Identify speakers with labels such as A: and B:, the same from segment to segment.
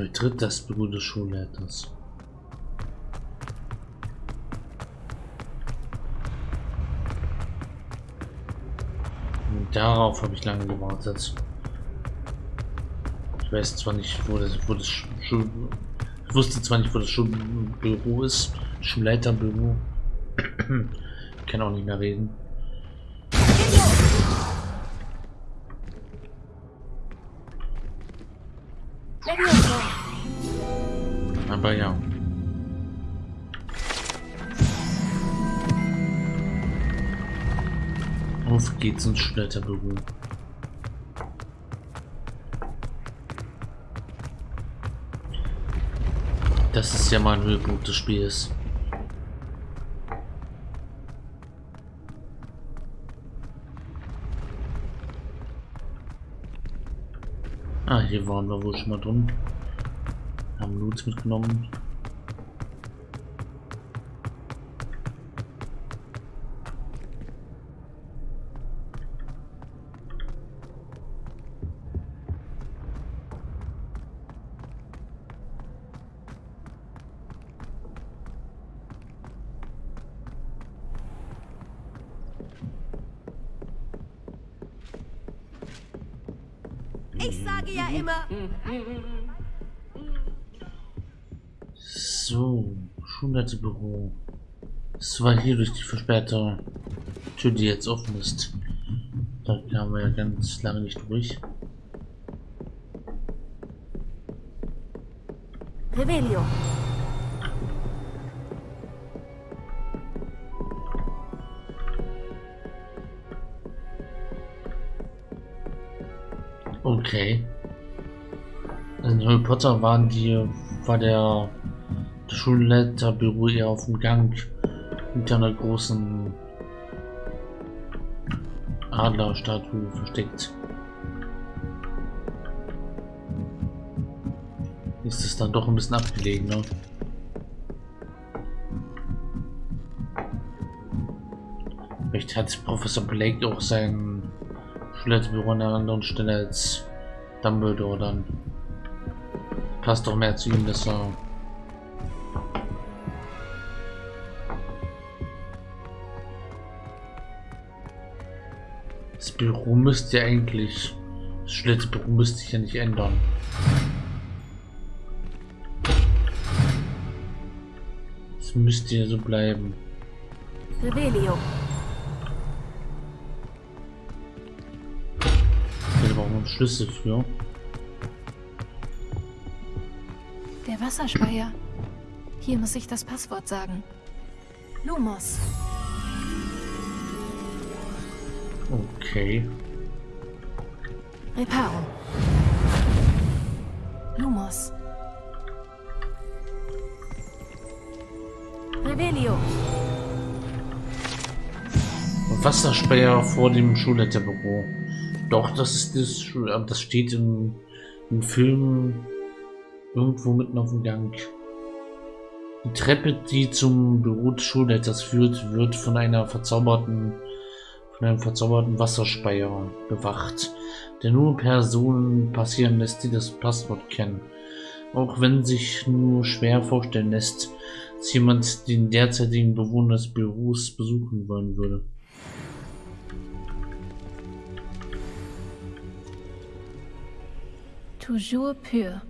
A: Betritt das Büro des Schulleiters. Darauf habe ich lange gewartet. Ich weiß zwar nicht, wo das, wo das Schul ich wusste zwar nicht, wo das Schulbüro ist, Schulleiterbüro. ich kann auch nicht mehr reden. Geht's ins Schulleiterbüro. Das ist ja mal ein Höhepunkt des Spiels. Ah, hier waren wir wohl schon mal drin. Haben Loots mitgenommen.
B: Ich sage ja immer.
A: So, Schulleiterbüro. Es war hier durch die versperrte Tür, die jetzt offen ist. Da kamen wir ja ganz lange nicht durch.
B: Rebellion.
A: Okay. In Harry Potter waren die, war der, der Schulleiterbüro eher auf dem Gang hinter einer großen Adlerstatue versteckt. Ist es dann doch ein bisschen abgelegener. Vielleicht hat Professor Blake auch sein Schulleiterbüro an einer anderen Stelle als Dumbledore dann. Passt doch mehr zu ihm, dass er Das Büro müsste ja eigentlich. Das Schlitzbüro müsste sich ja nicht ändern. Es müsste ja so bleiben.
B: Rebellion.
A: Schlüssel für.
C: Der Wasserspeier. Hier muss ich das Passwort sagen. Lumos.
A: Okay.
C: Reparo. Lumos.
B: Rebellion.
A: Wasserspeier vor dem Schulleiterbüro. Doch, das ist das, das steht im, im Film irgendwo mitten auf dem Gang. Die Treppe, die zum Büro des Schulleiters führt, wird von einer verzauberten, von einem verzauberten Wasserspeier bewacht, der nur Personen passieren lässt, die das Passwort kennen. Auch wenn sich nur schwer vorstellen lässt, dass jemand den derzeitigen Bewohner des Büros besuchen wollen würde.
C: Toujours pur.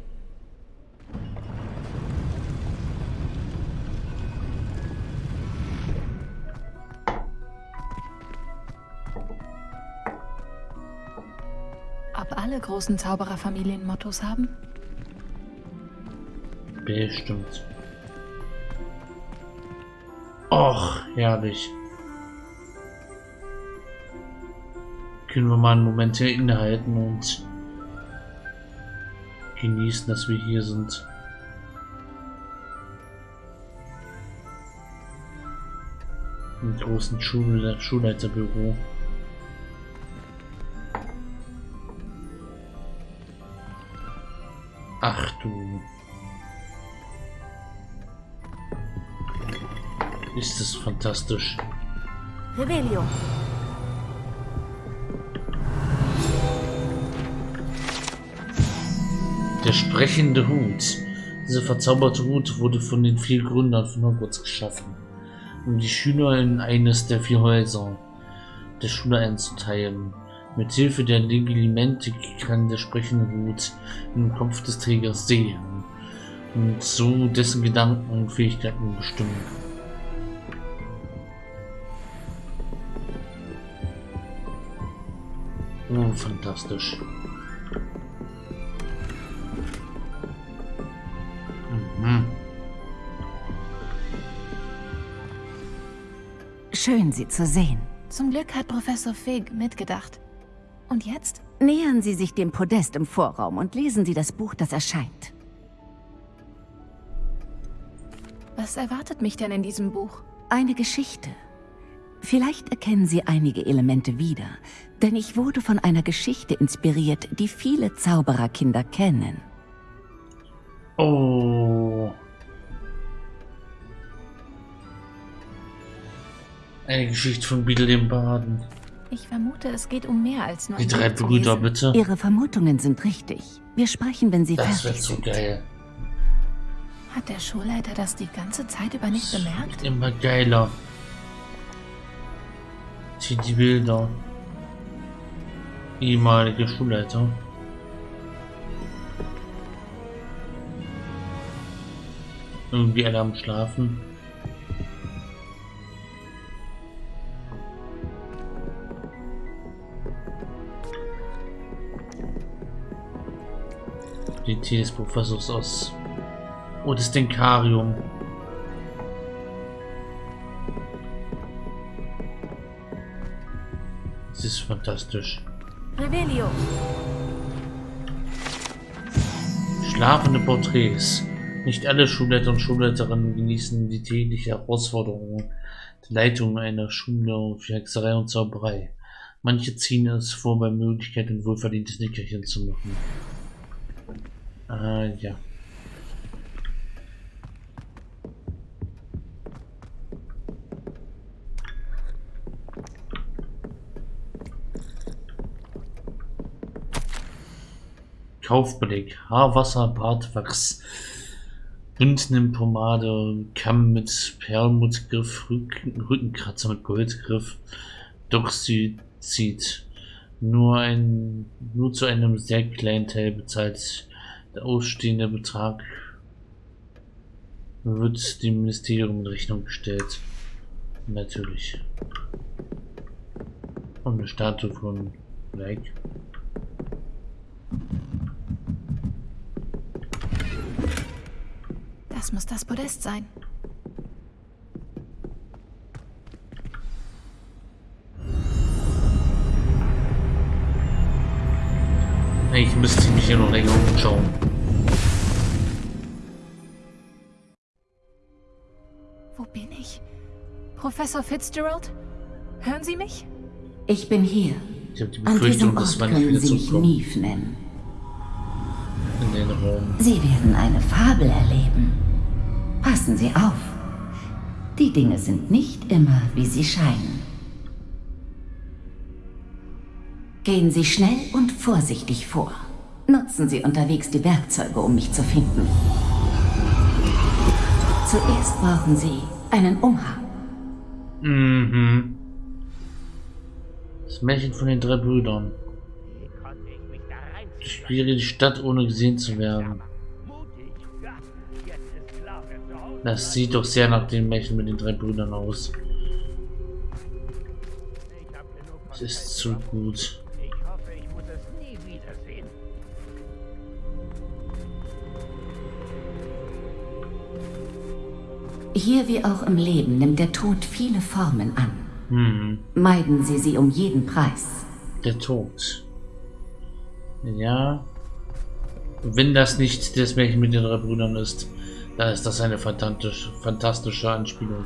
C: Ob alle großen Zaubererfamilien Mottos haben?
A: Bestimmt. Och, herrlich. Können wir mal einen Moment hier innehalten und genießen, dass wir hier sind. Im großen Schul Schulleiterbüro. Ach du. Ist es fantastisch.
B: Rebellion.
A: Der sprechende Hut. Dieser verzauberte Hut wurde von den vier Gründern von Hogwarts geschaffen, um die Schüler in eines der vier Häuser der Schule einzuteilen. Mit Hilfe der Legilimente kann der sprechende Hut im Kopf des Trägers sehen und so dessen Gedanken und Fähigkeiten bestimmen. Oh, fantastisch.
D: Schön, Sie zu sehen.
C: Zum Glück hat Professor Fig mitgedacht. Und jetzt?
D: Nähern Sie sich dem Podest im Vorraum und lesen Sie das Buch, das erscheint.
C: Was erwartet mich denn in diesem Buch?
D: Eine Geschichte. Vielleicht erkennen Sie einige Elemente wieder, denn ich wurde von einer Geschichte inspiriert, die viele Zaubererkinder kennen.
A: Oh. Eine Geschichte von Beetle dem Baden.
C: Ich vermute, es geht um mehr als nur
A: Die drei Brüder, bitte.
D: Ihre Vermutungen sind richtig. Wir sprechen, wenn Sie
A: Das wird
D: fertig
A: so
D: sind.
A: geil.
C: Hat der Schulleiter das die ganze Zeit über nicht
A: Das
C: bemerkt?
A: wird immer geiler. Sieh die Bilder. Ehemalige Schulleiter. Irgendwie alle am Schlafen. Des Professors aus. Oh, das Denkarium. Das ist fantastisch.
B: Revelio.
A: Schlafende Porträts. Nicht alle Schulleiter und Schulleiterinnen genießen die tägliche Herausforderung der Leitung einer Schule für Hexerei und Zauberei. Manche ziehen es vor, bei Möglichkeit ein wohlverdientes Nickerchen zu machen. Ah, ja. Kaufbeleg, Haarwasser, Bartwachs, Bündnimpomade, Kamm mit Perlmuttgriff, Rücken, Rückenkratzer mit Goldgriff, Doxyzid. Nur ein, nur zu einem sehr kleinen Teil bezahlt der ausstehende Betrag wird dem Ministerium in Rechnung gestellt. Natürlich. Und eine Statue von Like.
C: Das muss das Podest sein.
A: Ich müsste mich hier noch länger umschauen.
C: Wo bin ich? Professor Fitzgerald? Hören Sie mich?
D: Ich bin hier.
A: Ich habe die
D: An diesem
A: Befürchtung, dass
D: können
A: wieder
D: Sie mich Neve nennen.
A: in den Raum.
D: Sie werden eine Fabel erleben. Passen Sie auf. Die Dinge sind nicht immer, wie sie scheinen. Gehen Sie schnell und vorsichtig vor. Nutzen Sie unterwegs die Werkzeuge, um mich zu finden. Zuerst brauchen Sie einen Umhang.
A: Mhm. Das Märchen von den drei Brüdern. Durchquere die Stadt, ohne gesehen zu werden. Das sieht doch sehr nach dem Märchen mit den drei Brüdern aus. Es ist zu gut.
D: Hier wie auch im Leben nimmt der Tod viele Formen an.
A: Hm,
D: Meiden Sie sie um jeden Preis.
A: der Tod. Ja. Wenn das nicht das Märchen mit den drei Brüdern ist, dann ist das eine fantastische, fantastische Anspielung.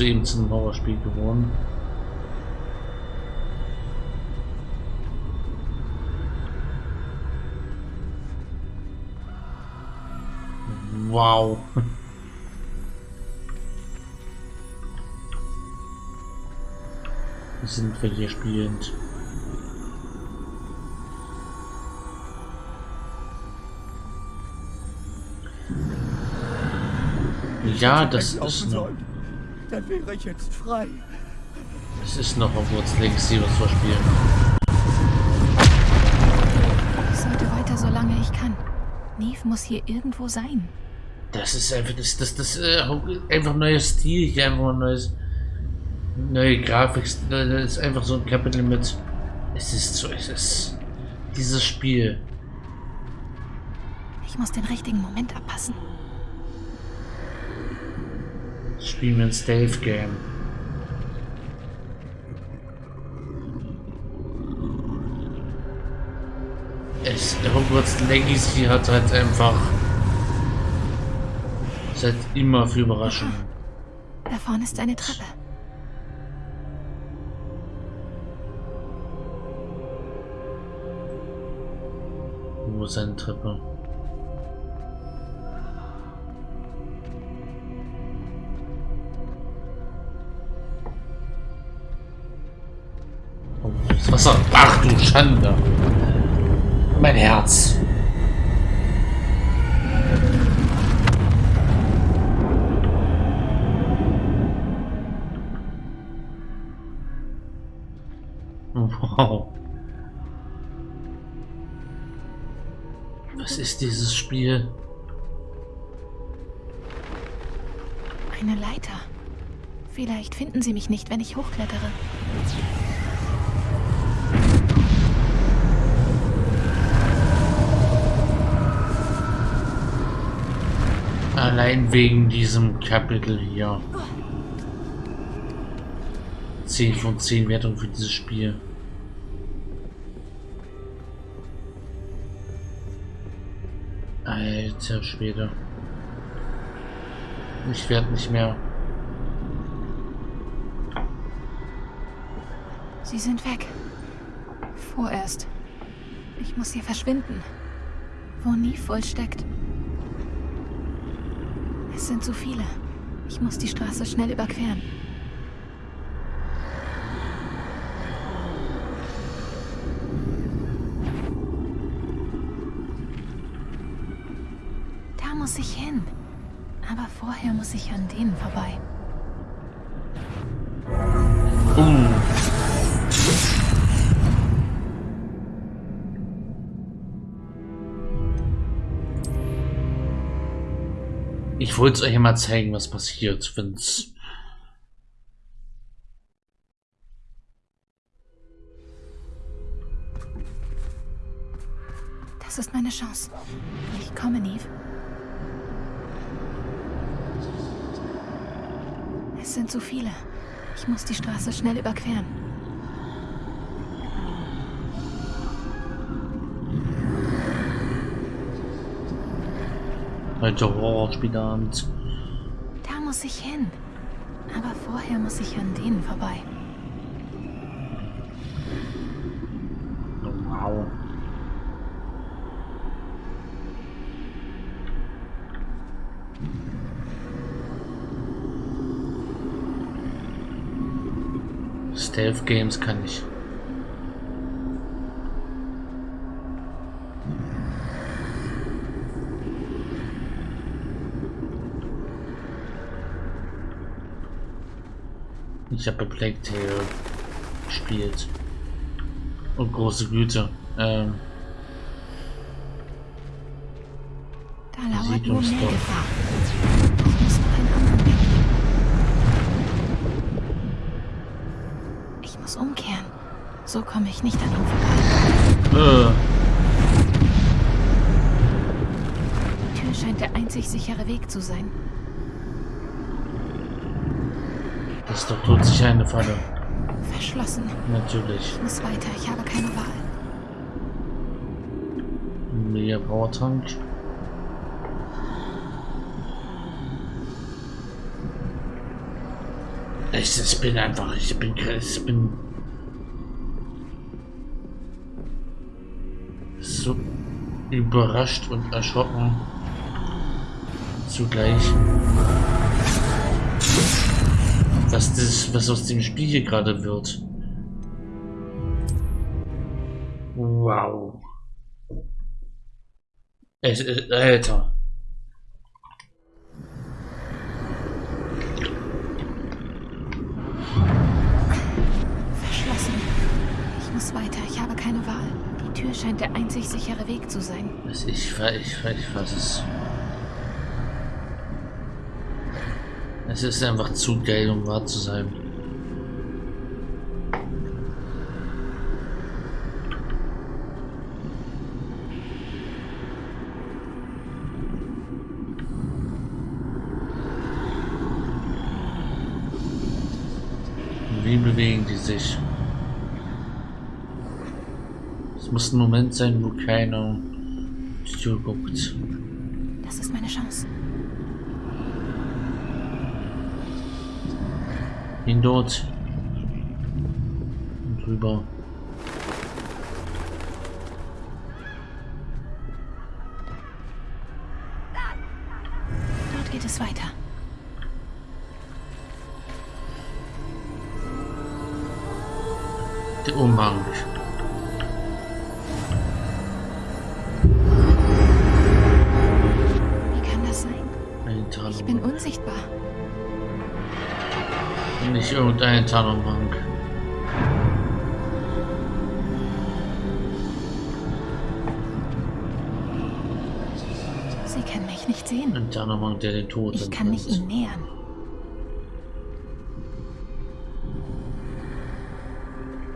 A: Zu einem Horrorspiel geworden. Wow. Sind wir hier spielend? Ja, das ist noch.
E: Dann wäre ich jetzt frei.
A: Es ist noch Hogwarts Legacy, was wir spielen.
C: Ich sollte weiter, solange ich kann. Neve muss hier irgendwo sein.
A: Das ist einfach das, das, das, äh, einfach neues Stil, hier einfach ein neues, neue Grafik. Das ist einfach so ein Kapitel mit. Es ist so, es ist dieses Spiel.
C: Ich muss den richtigen Moment abpassen.
A: Spielen wir ein Stealth Game. Es, Hogwarts Legacy hat halt einfach seit immer für Überraschungen.
C: Da vorne ist eine Treppe.
A: Wo ist eine Treppe? Wasser. Ach du Schande. Mein Herz. Wow. Was ist dieses Spiel?
C: Eine Leiter. Vielleicht finden sie mich nicht, wenn ich hochklettere.
A: Allein wegen diesem Kapitel hier. 10 von 10 Wertung für dieses Spiel. Alter Schwede. Ich werde nicht mehr.
C: Sie sind weg. Vorerst. Ich muss hier verschwinden. Wo Neve wohl steckt. Sind zu viele. Ich muss die Straße schnell überqueren. Da muss ich hin. Aber vorher muss ich an denen vorbei.
A: Ich wollte es euch mal zeigen, was passiert, wenn's.
C: Das ist meine Chance. Ich komme, Neve. Es sind zu viele. Ich muss die Straße schnell überqueren.
A: Heute Horrorspielabend.
C: Da muss ich hin. Aber vorher muss ich an denen vorbei.
A: Wow. Stealth Games kann ich. Ich habe Plague Tale gespielt. Und große Güte. Ähm,
C: Da lauert nur mehr. Gefahr. Ich muss noch einen anderen Weg. Ich muss umkehren. So komme ich nicht an ihm vorbei.
A: äh,
C: Die Tür scheint der einzig sichere Weg zu sein.
A: Das ist doch todsicher eine Falle.
C: Verschlossen.
A: Natürlich.
C: Ich muss weiter. Ich habe keine Wahl.
A: Mega Powertank. Ich, ich bin einfach, ich bin, ich bin so überrascht und erschrocken zugleich, was das, was aus dem Spiel hier gerade wird. Wow. Es, äh, Alter.
C: Verschlossen. Ich muss weiter. Ich habe keine Wahl. Die Tür scheint der einzig sichere Weg zu sein.
A: Ich, ich, ich, ich fass es. Es ist einfach zu geil, um wahr zu sein. Wie bewegen die sich? Es muss ein Moment sein, wo keiner zuguckt.
C: Das ist meine Chance.
A: Dort. Und rüber. Tarnumhang.
C: Sie können mich nicht sehen.
A: Ein Tarnumhang, der den Tod
C: Ich kann mich ihnen nähern.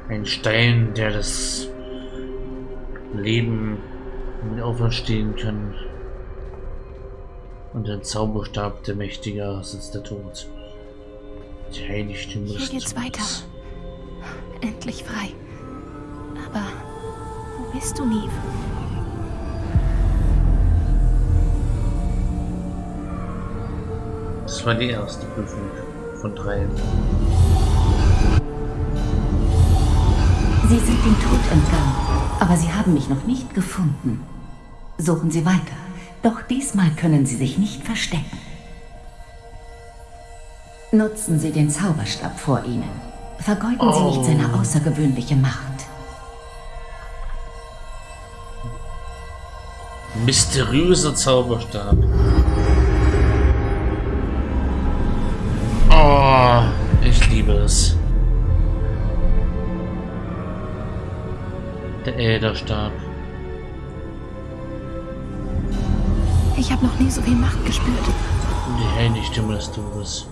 A: Ein Stein, der das Leben auferstehen kann. Und ein Zauberstab, der mächtiger ist als der Tod. Die Heiligtümer
C: Hier
A: des
C: geht's weiter. Endlich frei. Aber wo bist du, Neve?
A: Das war die erste Prüfung von drei.
D: Sie sind dem Tod entgangen, aber Sie haben mich noch nicht gefunden. Suchen Sie weiter, doch diesmal können Sie sich nicht verstecken. Nutzen Sie den Zauberstab vor Ihnen. Vergeuden Sie nicht seine außergewöhnliche Macht.
A: Mysteriöser Zauberstab. Oh, ich liebe es. Der Äderstab.
C: Ich habe noch nie so viel Macht gespürt.
A: Die Heiligtümer des Todes.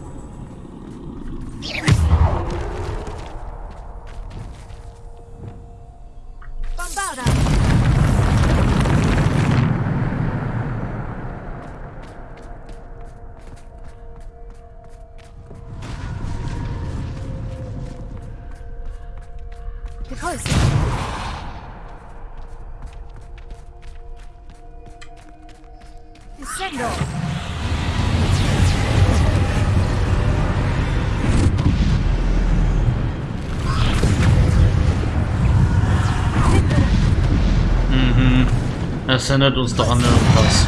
A: Erinnert uns doch an irgendwas.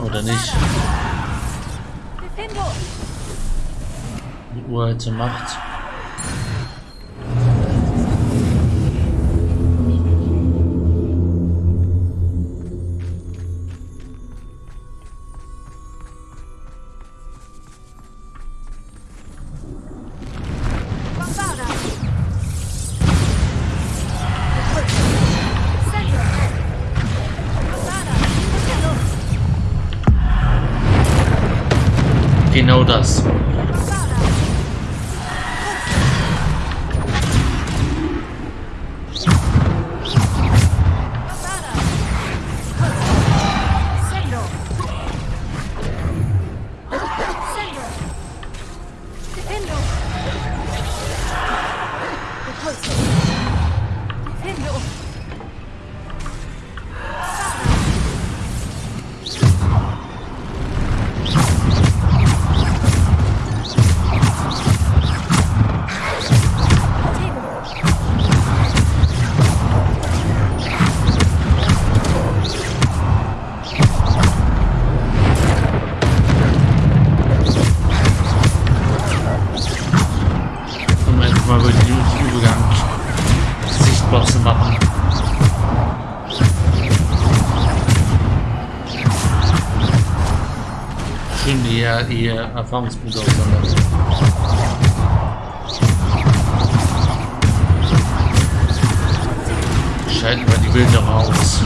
A: Oder nicht? Die uralte Macht. fucking know does. Schön ihr, ihr Erfahrungspunkte auseinander. Schalten wir die Bilder raus.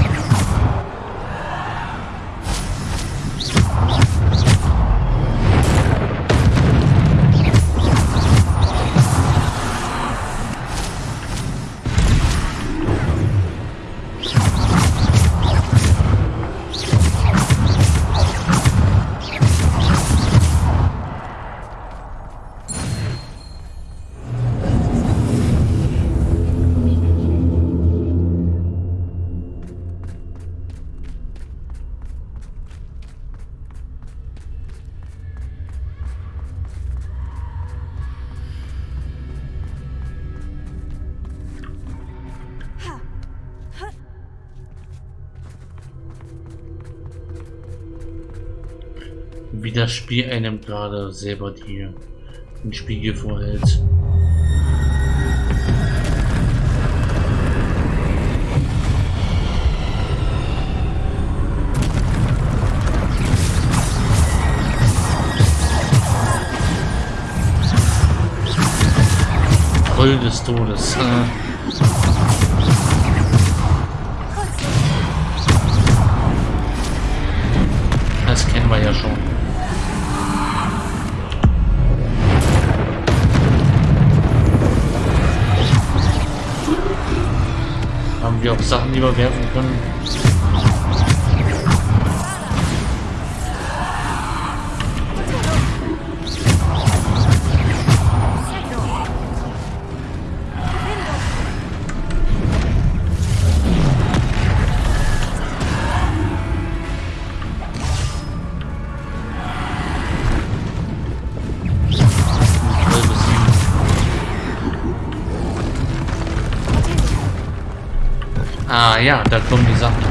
A: Das Spiel einem gerade selber die, den Spiegel vorhält. Troll des Todes. Äh, das kennen wir ja schon. Wir auch Sachen, die wir werfen können? Ja, da kommen die Sachen.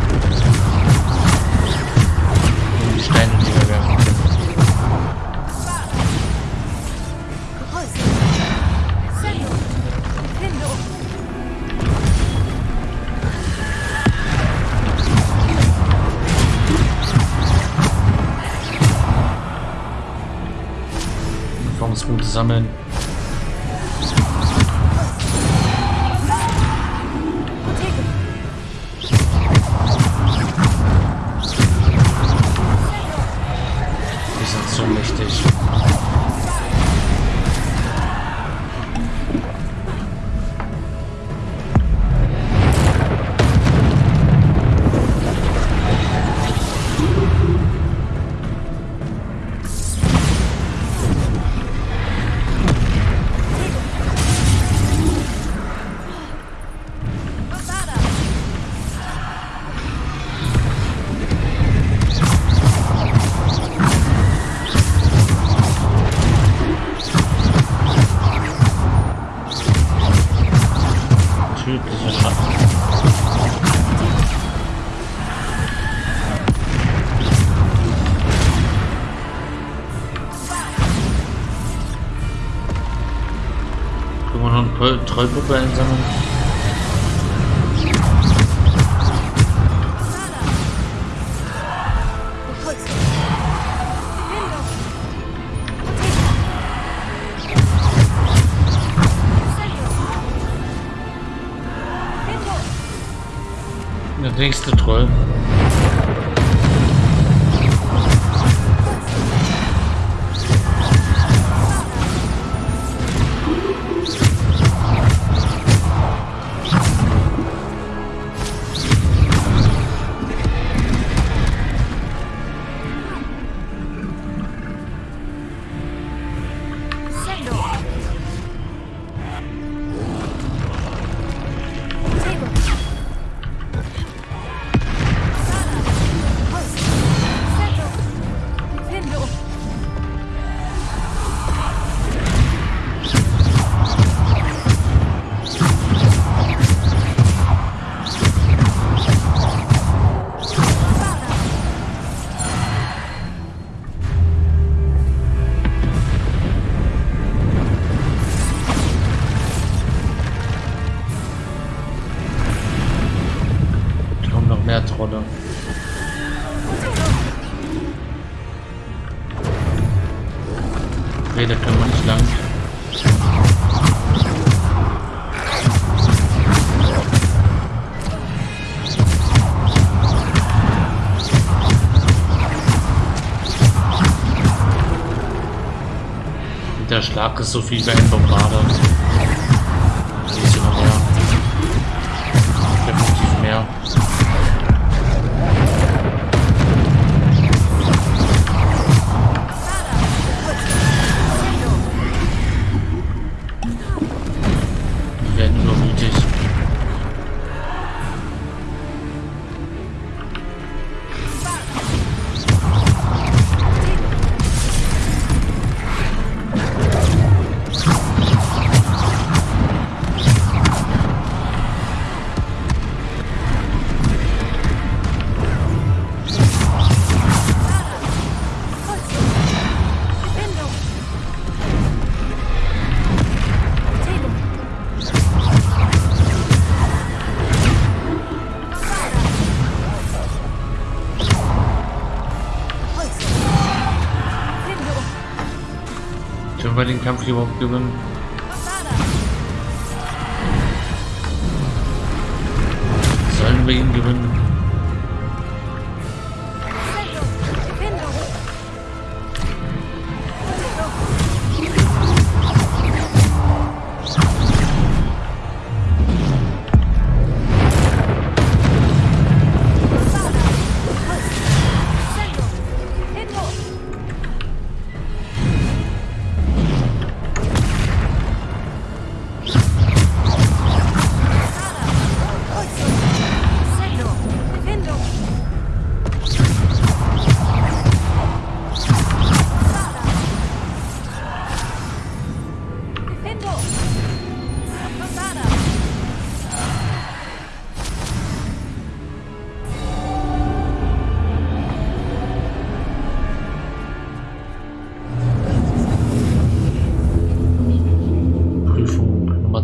A: Die Steine, die wir werfen können. Erfahrungspunkte sammeln. Trollpuppe einsammeln? Der nächste Troll. Hauptrolle. Okay, da können wir nicht lang. Der Schlag ist so viel wie ein Bombarder. Wir den Kampf überhaupt gewinnen? Sollen wir ihn gewinnen?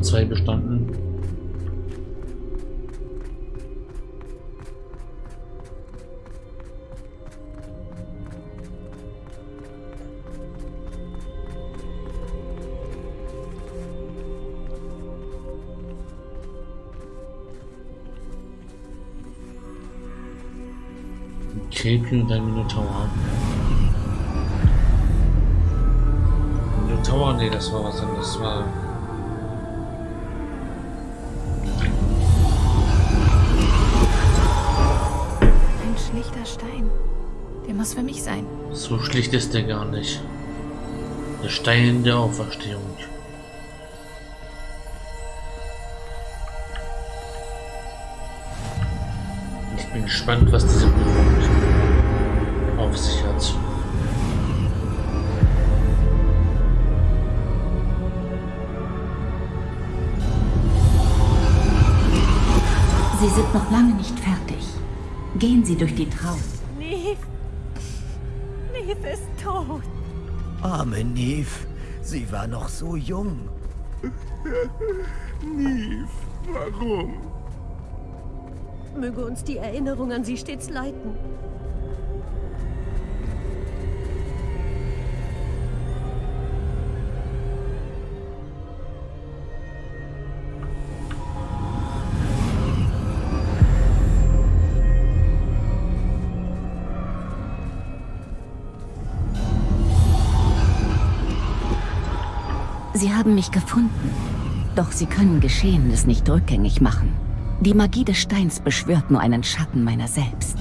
A: 2 bestanden. Käpchen und ein Minotaur. Minotaur? Nee, das war was anderes. Das war
C: muss für mich sein.
A: So schlicht ist der gar nicht. Der Stein der Auferstehung. Ich bin gespannt, was diese Prüfung auf sich hat.
D: Sie sind noch lange nicht fertig. Gehen Sie durch die Traum.
B: Neve. Ist tot.
E: Arme Neve, sie war noch so jung.
F: Neve, warum?
B: Möge uns die Erinnerung an sie stets leiten.
D: Sie haben mich gefunden. Doch Sie können Geschehenes nicht rückgängig machen. Die Magie des Steins beschwört nur einen Schatten meiner selbst.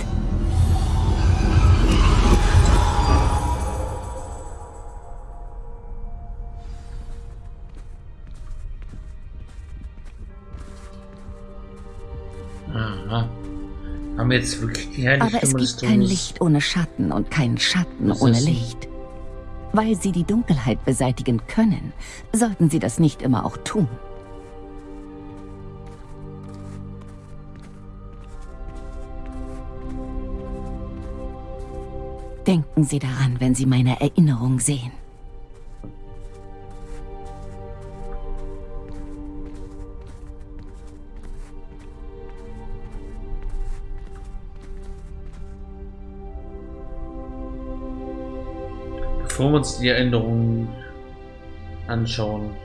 A: Aha. Haben wir jetzt wirklich die
D: Aber es gibt kein? Licht ohne Schatten und keinen Schatten ohne? Licht. Weil Sie die Dunkelheit beseitigen können, sollten Sie das nicht immer auch tun. Denken Sie daran, wenn Sie meine Erinnerung sehen.
A: Bevor wir uns die Erinnerungen anschauen,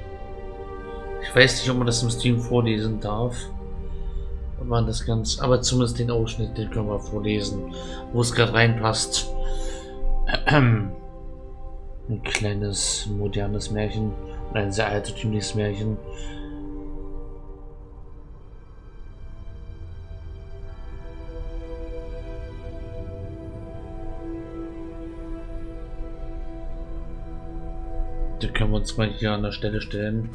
A: ich weiß nicht, ob man das im Stream vorlesen darf. Und man das ganz, aber zumindest den Ausschnitt, den können wir vorlesen, wo es gerade reinpasst. Ein kleines modernes Märchen, ein sehr altertümliches Märchen. Da können wir uns mal hier an der Stelle stellen,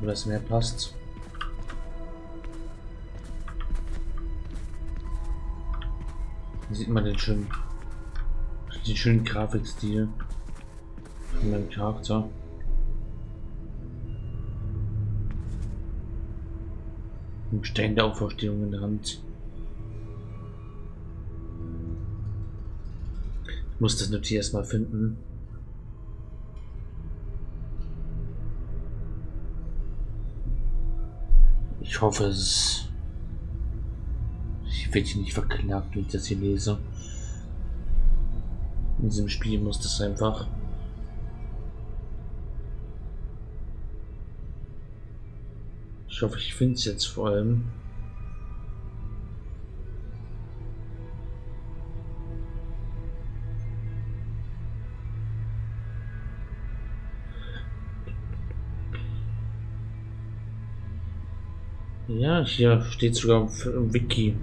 A: wo das mehr passt. Hier sieht man den schönen, den schönen Grafikstil von meinem Charakter. Ein Stein der Auferstehung in der Hand. Ich muss das Notiz erstmal finden. Hoffe, es Ich werde hier nicht verklagt, wenn ich das hier lese. In diesem Spiel muss das einfach. Ich hoffe, ich finde es jetzt vor allem. Ja, hier steht sogar im Wiki.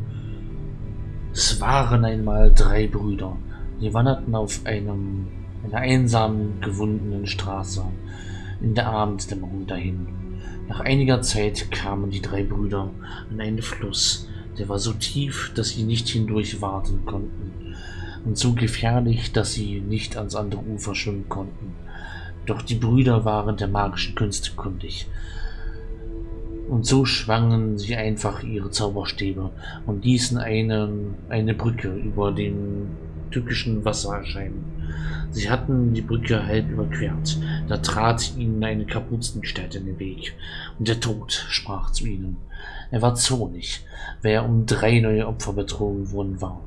A: Es waren einmal drei Brüder. Die wanderten auf einem, einer einsamen, gewundenen Straße in der Abenddämmerung dahin. Nach einiger Zeit kamen die drei Brüder an einen Fluss, der war so tief, dass sie nicht hindurch warten konnten und so gefährlich, dass sie nicht ans andere Ufer schwimmen konnten. Doch die Brüder waren der magischen Künste kundig und so schwangen sie einfach ihre Zauberstäbe und ließen eine, eine Brücke über dem tückischen Wasser erscheinen. Sie hatten die Brücke halb überquert. Da trat ihnen eine Kapuzenstadt in den Weg. Und der Tod sprach zu ihnen. Er war zornig, wer um drei neue Opfer betrogen worden war.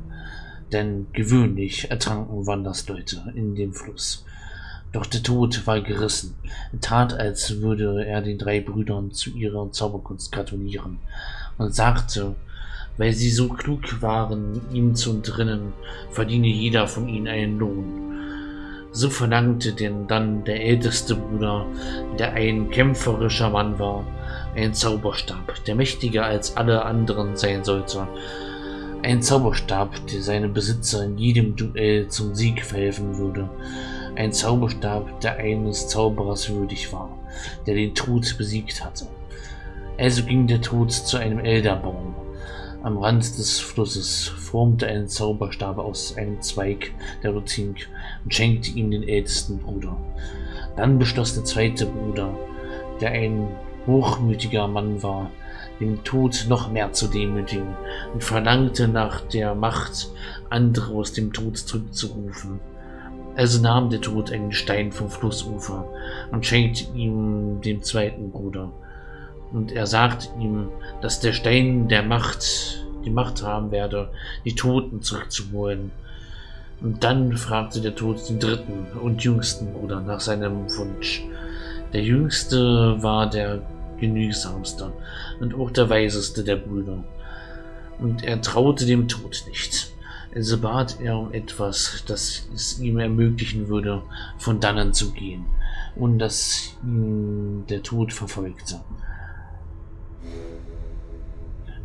A: Denn gewöhnlich ertranken Wandersleute in dem Fluss. Doch der Tod war gerissen. Er tat, als würde er den drei Brüdern zu ihrer Zauberkunst gratulieren und sagte, weil sie so klug waren, ihm zu entrinnen, verdiene jeder von ihnen einen Lohn. So verlangte denn dann der älteste Bruder, der ein kämpferischer Mann war, einen Zauberstab, der mächtiger als alle anderen sein sollte. Ein Zauberstab, der seinem Besitzer in jedem Duell zum Sieg verhelfen würde ein Zauberstab, der eines Zauberers würdig war, der den Tod besiegt hatte. Also ging der Tod zu einem Elderbaum. Am Rand des Flusses formte einen Zauberstab aus einem Zweig der Rotink und schenkte ihm den ältesten Bruder. Dann beschloss der zweite Bruder, der ein hochmütiger Mann war, den Tod noch mehr zu demütigen und verlangte nach der Macht, andere aus dem Tod zurückzurufen. Also nahm der Tod einen Stein vom Flussufer und schenkte ihm dem zweiten Bruder. Und er sagte ihm, dass der Stein der Macht die Macht haben werde, die Toten zurückzuholen. Und dann fragte der Tod den dritten und jüngsten Bruder nach seinem Wunsch. Der jüngste war der genügsamste und auch der weiseste der Brüder. Und er traute dem Tod nicht. Also bat er um etwas, das es ihm ermöglichen würde, von dannen zu gehen, und dass ihn der Tod verfolgte.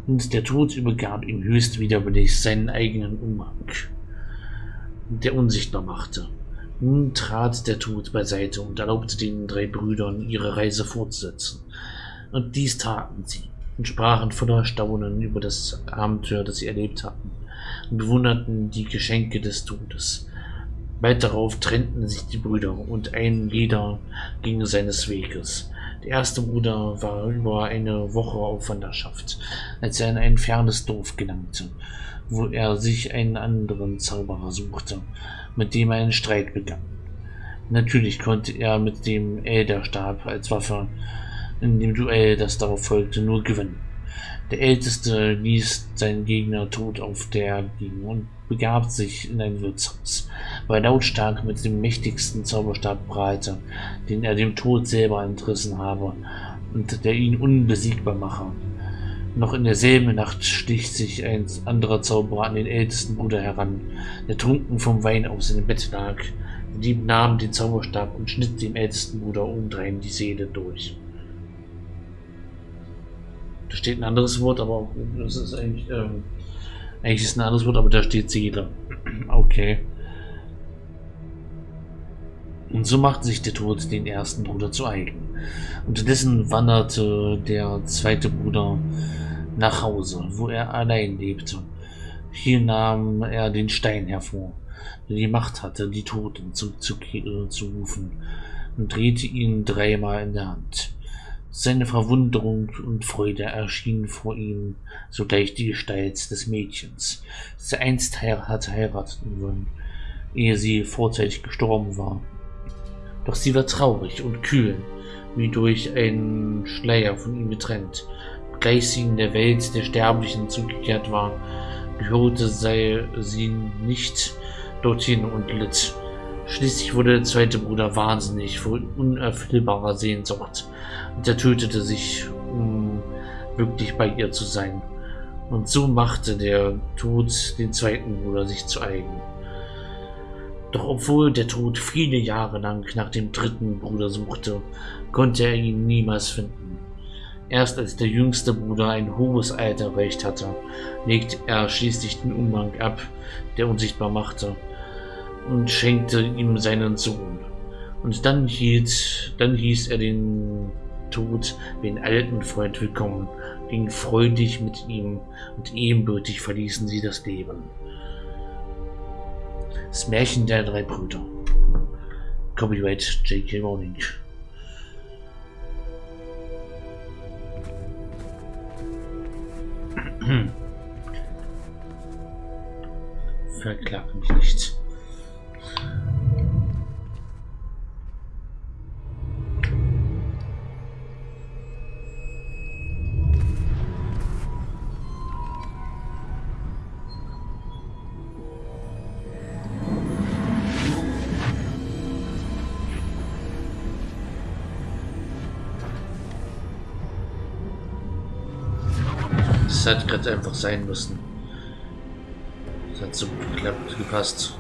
A: Und der Tod übergab ihm höchst widerwillig seinen eigenen Umhang, der unsichtbar machte. Nun trat der Tod beiseite und erlaubte den drei Brüdern, ihre Reise fortzusetzen. Und dies taten sie und sprachen voller Staunen über das Abenteuer, das sie erlebt hatten bewunderten die Geschenke des Todes. Bald darauf trennten sich die Brüder und ein jeder ging seines Weges. Der erste Bruder war über eine Woche auf Wanderschaft, als er in ein fernes Dorf gelangte, wo er sich einen anderen Zauberer suchte, mit dem er einen Streit begann. Natürlich konnte er mit dem Elderstab als Waffe in dem Duell, das darauf folgte, nur gewinnen. Der Älteste ließ seinen Gegner tot auf der liegen und begab sich in ein Wirtshaus, er lautstark mit dem mächtigsten Zauberstab prahlte, den er dem Tod selber entrissen habe und der ihn unbesiegbar mache. Noch in derselben Nacht stich sich ein anderer Zauberer an den ältesten Bruder heran, der trunken vom Wein auf seinem Bett lag. Der Dieb nahm den Zauberstab und schnitt dem ältesten Bruder umdrehen die Seele durch. Da steht ein anderes Wort, aber das ist eigentlich, ähm, eigentlich ist ein anderes Wort, aber da steht Seele. Okay. Und so machte sich der Tod den ersten Bruder zu eigen. Unterdessen wanderte der zweite Bruder nach Hause, wo er allein lebte. Hier nahm er den Stein hervor, der die Macht hatte, die Toten zurückzurufen, und drehte ihn dreimal in der Hand. Seine Verwunderung und Freude erschienen vor ihm sogleich die Gestalt des Mädchens, das er einst hatte heiraten wollen, ehe sie vorzeitig gestorben war. Doch sie war traurig und kühl, wie durch einen Schleier von ihm getrennt. Gleich sie in der Welt der Sterblichen zugekehrt war, gehörte sei sie nicht dorthin und litt. Schließlich wurde der zweite Bruder wahnsinnig vor unerfüllbarer Sehnsucht und er tötete sich, um wirklich bei ihr zu sein. Und so machte der Tod den zweiten Bruder sich zu eigen. Doch obwohl der Tod viele Jahre lang nach dem dritten Bruder suchte, konnte er ihn niemals finden. Erst als der jüngste Bruder ein hohes Alter erreicht hatte, legte er schließlich den Umhang ab, der unsichtbar machte, und schenkte ihm seinen Sohn. Und dann hielt, dann hieß er den Tod den alten Freund willkommen, ging freudig mit ihm und ebenbürtig verließen sie das Leben. Das Märchen der drei Brüder. Copyright J.K. Rowling. Verklag mich nicht. Hat gerade einfach sein müssen. Das hat so geklappt, gepasst.